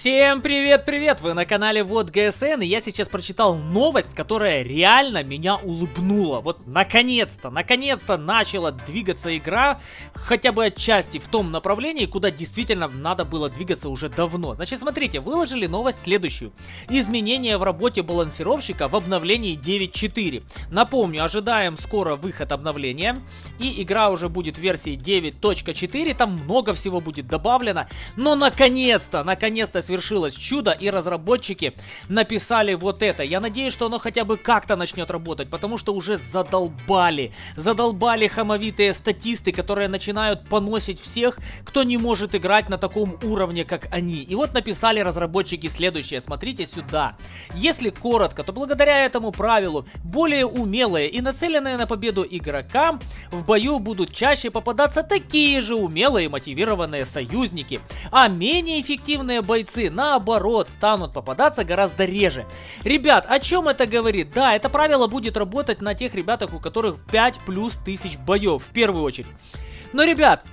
Всем привет-привет! Вы на канале Вот ГСН, и я сейчас прочитал новость, которая реально меня улыбнула. Вот наконец-то, наконец-то начала двигаться игра, хотя бы отчасти в том направлении, куда действительно надо было двигаться уже давно. Значит, смотрите, выложили новость следующую. Изменения в работе балансировщика в обновлении 9.4. Напомню, ожидаем скоро выход обновления, и игра уже будет в версии 9.4, там много всего будет добавлено, но наконец-то, наконец-то свершилось чудо, и разработчики написали вот это. Я надеюсь, что оно хотя бы как-то начнет работать, потому что уже задолбали. Задолбали хамовитые статисты, которые начинают поносить всех, кто не может играть на таком уровне, как они. И вот написали разработчики следующее. Смотрите сюда. Если коротко, то благодаря этому правилу более умелые и нацеленные на победу игрокам в бою будут чаще попадаться такие же умелые и мотивированные союзники, а менее эффективные бойцы бойцы, наоборот, станут попадаться гораздо реже. Ребят, о чем это говорит? Да, это правило будет работать на тех ребятах, у которых 5 плюс тысяч боев, в первую очередь. Но, ребят,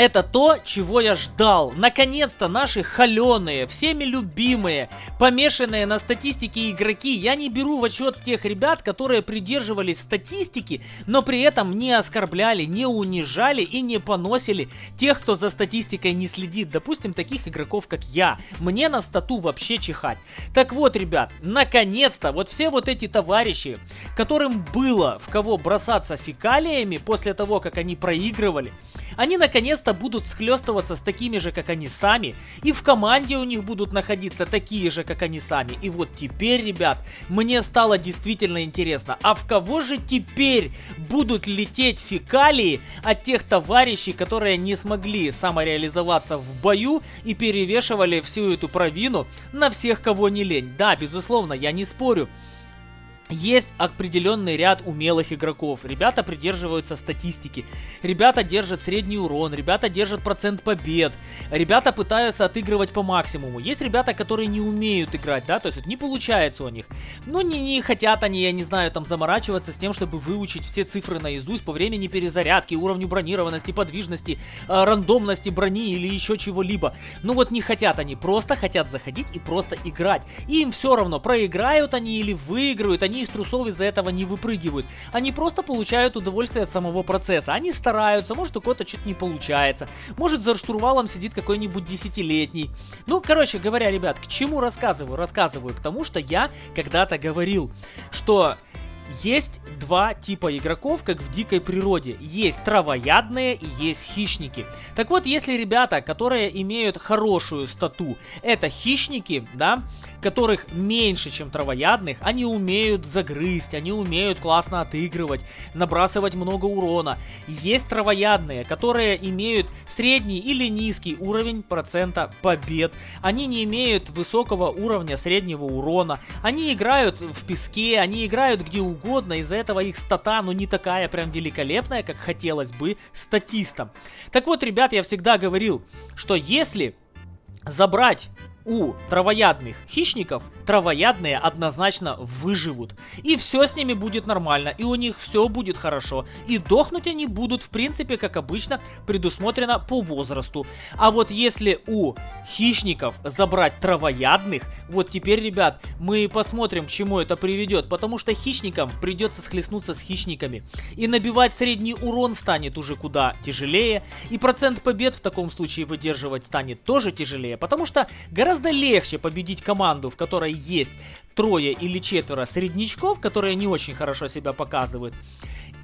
это то, чего я ждал. Наконец-то наши холеные, всеми любимые, помешанные на статистике игроки. Я не беру в отчет тех ребят, которые придерживались статистики, но при этом не оскорбляли, не унижали и не поносили тех, кто за статистикой не следит. Допустим, таких игроков, как я. Мне на стату вообще чихать. Так вот, ребят, наконец-то, вот все вот эти товарищи, которым было в кого бросаться фекалиями после того, как они проигрывали, они наконец-то будут схлестываться с такими же, как они сами, и в команде у них будут находиться такие же, как они сами. И вот теперь, ребят, мне стало действительно интересно, а в кого же теперь будут лететь фекалии от тех товарищей, которые не смогли самореализоваться в бою и перевешивали всю эту провину на всех, кого не лень. Да, безусловно, я не спорю. Есть определенный ряд умелых игроков. Ребята придерживаются статистики. Ребята держат средний урон. Ребята держат процент побед. Ребята пытаются отыгрывать по максимуму. Есть ребята, которые не умеют играть, да, то есть вот не получается у них. Ну, не, не хотят они, я не знаю, там заморачиваться с тем, чтобы выучить все цифры наизусть по времени перезарядки, уровню бронированности, подвижности, э, рандомности брони или еще чего-либо. Ну вот не хотят они, просто хотят заходить и просто играть. И им все равно, проиграют они или выиграют, они из трусов из-за этого не выпрыгивают. Они просто получают удовольствие от самого процесса. Они стараются, может у кого-то что-то не получается. Может за штурвалом сидит какой-нибудь десятилетний. Ну, короче говоря, ребят, к чему рассказываю? Рассказываю к тому, что я когда-то говорил, что есть два типа игроков, как в дикой природе. Есть травоядные и есть хищники. Так вот, если ребята, которые имеют хорошую стату, это хищники, да, которых меньше, чем травоядных, они умеют загрызть, они умеют классно отыгрывать, набрасывать много урона. Есть травоядные, которые имеют средний или низкий уровень процента побед. Они не имеют высокого уровня среднего урона. Они играют в песке, они играют где угодно, из-за этого их стата, ну не такая прям великолепная, как хотелось бы статистам. Так вот, ребят, я всегда говорил, что если забрать у травоядных хищников травоядные однозначно выживут. И все с ними будет нормально, и у них все будет хорошо. И дохнуть они будут, в принципе, как обычно, предусмотрено по возрасту. А вот если у хищников забрать травоядных, вот теперь, ребят, мы посмотрим, к чему это приведет. Потому что хищникам придется схлестнуться с хищниками. И набивать средний урон станет уже куда тяжелее. И процент побед в таком случае выдерживать станет тоже тяжелее. Потому что гораздо легче победить команду, в которой есть трое или четверо среднячков, которые не очень хорошо себя показывают.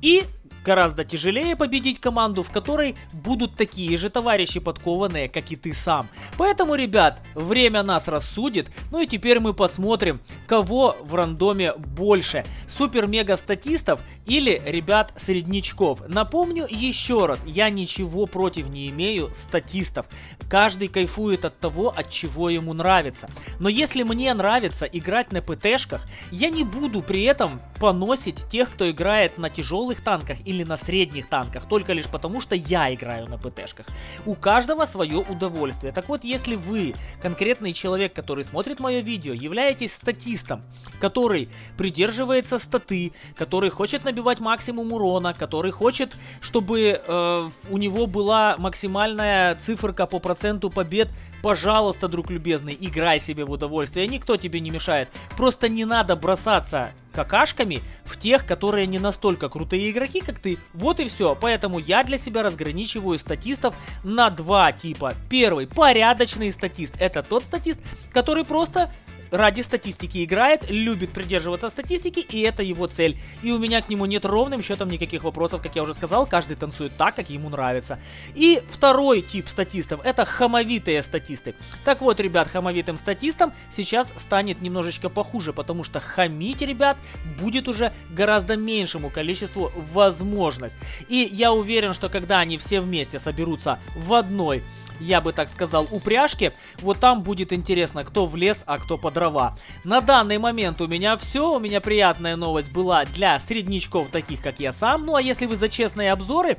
И гораздо тяжелее победить команду, в которой будут такие же товарищи подкованные, как и ты сам. Поэтому, ребят, время нас рассудит. Ну и теперь мы посмотрим, кого в рандоме больше. Супер-мега статистов или ребят среднячков. Напомню еще раз, я ничего против не имею статистов. Каждый кайфует от того, от чего ему нравится. Но если мне нравится играть на ПТшках, я не буду при этом поносить тех, кто играет на тяжелых тяжелых танках или на средних танках, только лишь потому, что я играю на ПТшках. У каждого свое удовольствие. Так вот, если вы, конкретный человек, который смотрит мое видео, являетесь статистом, который придерживается статы, который хочет набивать максимум урона, который хочет, чтобы э, у него была максимальная циферка по проценту побед, пожалуйста, друг любезный, играй себе в удовольствие, никто тебе не мешает. Просто не надо бросаться какашками в тех, которые не настолько крутые игроки, как ты. Вот и все. Поэтому я для себя разграничиваю статистов на два типа. Первый, порядочный статист. Это тот статист, который просто ради статистики играет, любит придерживаться статистики, и это его цель. И у меня к нему нет ровным счетом никаких вопросов, как я уже сказал, каждый танцует так, как ему нравится. И второй тип статистов, это хамовитые статисты. Так вот, ребят, хамовитым статистам сейчас станет немножечко похуже, потому что хамить, ребят, будет уже гораздо меньшему количеству возможность. И я уверен, что когда они все вместе соберутся в одной я бы так сказал, упряжки. Вот там будет интересно, кто в лес, а кто по дрова. На данный момент у меня все. У меня приятная новость была для среднячков, таких как я сам. Ну а если вы за честные обзоры,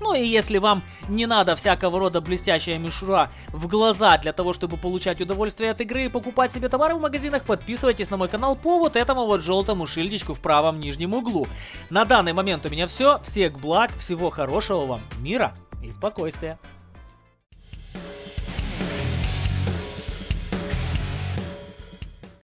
ну и если вам не надо всякого рода блестящая мишура в глаза для того, чтобы получать удовольствие от игры и покупать себе товары в магазинах, подписывайтесь на мой канал по вот этому вот желтому шильдичку в правом нижнем углу. На данный момент у меня все. Всех благ, всего хорошего вам, мира и спокойствия.